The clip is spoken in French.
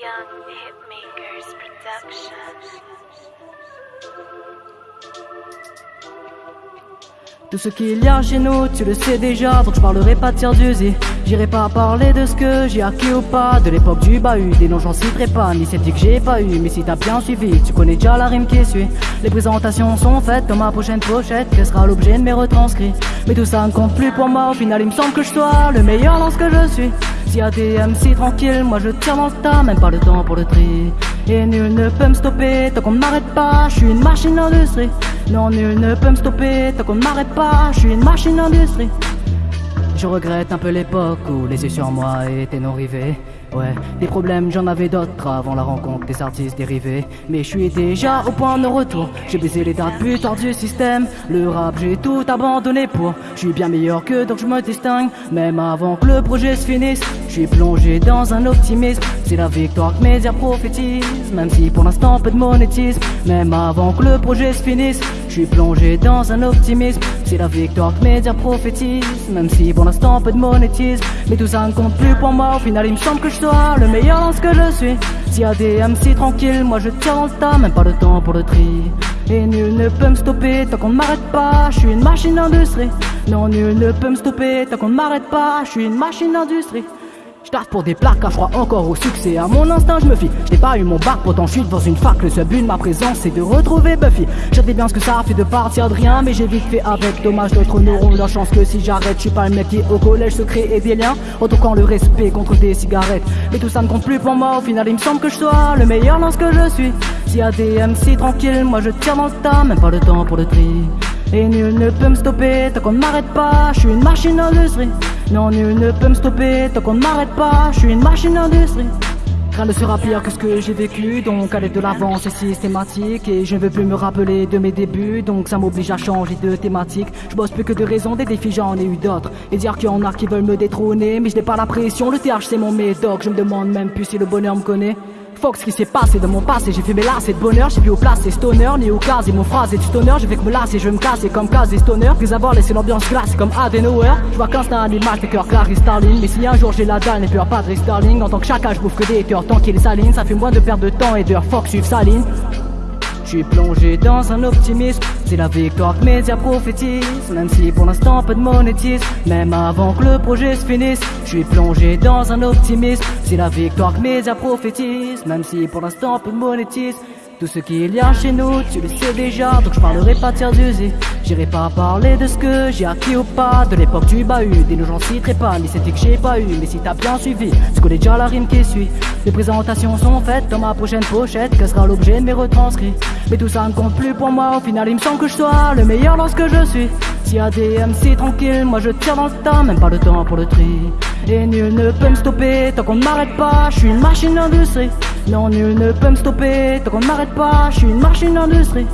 Young Hitmakers Productions. Tout ce qu'il y a chez nous, tu le sais déjà, donc je parlerai pas de tir d'usine. J'irai pas parler de ce que j'ai acquis ou pas, de l'époque du bahut, des noms j'en citerai pas, ni celle que j'ai pas eu, mais si t'as bien suivi, tu connais déjà la rime qui suit. Les présentations sont faites dans ma prochaine pochette, quel sera l'objet de mes retranscrits. Mais tout ça ne compte plus pour moi, au final il me semble que je sois le meilleur dans ce que je suis. S'il y a des MC moi je tire dans le tas, même pas le temps pour le tri. Et nul ne peut me stopper tant qu'on ne m'arrête pas, je suis une machine d'industrie. Non, nul ne peut me stopper tant qu'on m'arrête pas, je suis une machine d'industrie. Je regrette un peu l'époque où les yeux sur moi étaient non rivés. Ouais, des problèmes j'en avais d'autres avant la rencontre des artistes dérivés. Mais je suis déjà au point de retour. J'ai baisé les dates tard du système. Le rap j'ai tout abandonné pour. Je suis bien meilleur que donc je me distingue. Même avant que le projet se finisse, je suis plongé dans un optimisme. C'est la victoire que mes airs prophétisent. Même si pour l'instant peu de monétisme. Même avant que le projet se finisse, je suis plongé dans un optimisme. C'est la victoire que mes airs prophétisent. Même si pour l'instant peu de monétisme. Mais tout ça ne compte plus pour moi. Au final, il me semble que je sois le meilleur dans ce que je suis. S'il y a des MC tranquilles, moi je tire dans le tas, même pas le temps pour le tri. Et nul ne peut me stopper tant qu'on ne m'arrête pas, je suis une machine d'industrie. Non, nul ne peut me stopper tant qu'on ne m'arrête pas, je suis une machine d'industrie. Je pour des plaques, car je crois encore au succès. À mon instinct, je me fie. J'ai pas eu mon bac, pourtant je dans une fac. Le seul but de ma présence, c'est de retrouver Buffy. Je bien ce que ça fait de partir de rien, mais j'ai vite fait avec. Dommage d'autres neurones. La chance que si j'arrête, je suis pas le mec qui au collège se crée des liens. quand le respect contre des cigarettes. Mais tout ça ne compte plus pour moi. Au final, il me semble que je sois le meilleur dans ce que je suis. S'il y a des moi je tire dans le tas, même pas le temps pour le tri. Et nul ne peut me stopper tant qu'on ne m'arrête pas, je suis une machine d'industrie. Non, nul ne peut me stopper tant qu'on ne m'arrête pas, je suis une machine d'industrie. Rien ne sera pire que ce que j'ai vécu, donc aller de l'avant c'est systématique. Et je ne veux plus me rappeler de mes débuts, donc ça m'oblige à changer de thématique. Je bosse plus que de raison, des défis j'en ai eu d'autres. Et dire qu'il y en a qui veulent me détrôner, mais je n'ai pas la pression, le TH c'est mon médoc. Je me demande même plus si le bonheur me connaît Ce qui s'est passé dans mon passé. J'ai fait mes lasses de bonheur J'ai vu au place et stoner Ni au cas et mon phrase et du stoner. Je vais que me lasser Je me casse comme case et stoner. Puis avoir laissé l'ambiance glace comme Adenauer Je vois qu'un c'est un animal T'es cœur clair Starling. Mais si un jour j'ai la dalle N'ai peur pas de Starling En tant que chacun je bouffe que des haters Tant qu'il saline Ça fait moins de perdre de temps et d'heures Fuck suivre sa ligne je suis plongé dans un optimisme, c'est la victoire que mes prophétisent. Même si pour l'instant pas de monétisme, même avant que le projet se finisse. Je suis plongé dans un optimisme, c'est la victoire que mes prophétisent. Même si pour l'instant pas de monétisme. Tout ce qu'il y a chez nous, tu le sais déjà, donc je parlerai pas de tiers J'irai pas parler de ce que j'ai acquis ou pas, de l'époque du bahut, des j'en citerai pas, ni c'était que j'ai pas eu, mais si t'as bien suivi, tu connais déjà la rime qui suit. Les présentations sont faites dans ma prochaine pochette, que sera l'objet de mes retranscrits. Mais tout ça ne compte plus pour moi, au final il me semble que je sois le meilleur dans ce que je suis. S'il y a des MC tranquilles, moi je tire dans le tas, même pas le temps pour le tri. Et nul ne peut me stopper tant qu'on ne m'arrête pas, je suis une machine d'industrie. Non, nul ne peut me stopper tant qu'on ne m'arrête pas, je suis une machine d'industrie.